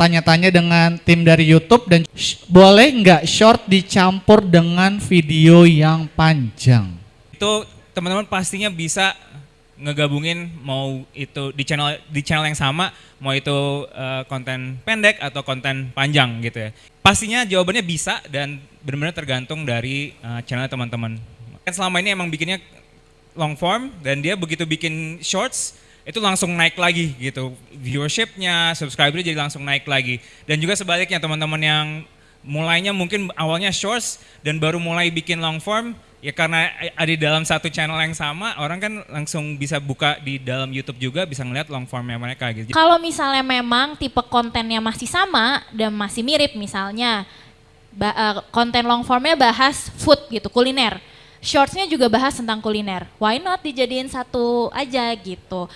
tanya-tanya dengan tim dari YouTube dan boleh nggak short dicampur dengan video yang panjang? Itu teman-teman pastinya bisa ngegabungin mau itu di channel di channel yang sama, mau itu eh, konten pendek atau konten panjang gitu ya. Pastinya jawabannya bisa dan benar-benar tergantung dari eh, channel teman-teman. Kan selama ini emang bikinnya long form dan dia begitu bikin shorts itu langsung naik lagi gitu viewershipnya, subscribernya jadi langsung naik lagi. Dan juga sebaliknya teman-teman yang mulainya mungkin awalnya shorts dan baru mulai bikin long form ya karena ada di dalam satu channel yang sama orang kan langsung bisa buka di dalam YouTube juga bisa ngeliat long formnya mereka gitu. Kalau misalnya memang tipe kontennya masih sama dan masih mirip misalnya eh, konten long formnya bahas food gitu, kuliner. Shortsnya juga bahas tentang kuliner. Why not dijadiin satu aja gitu.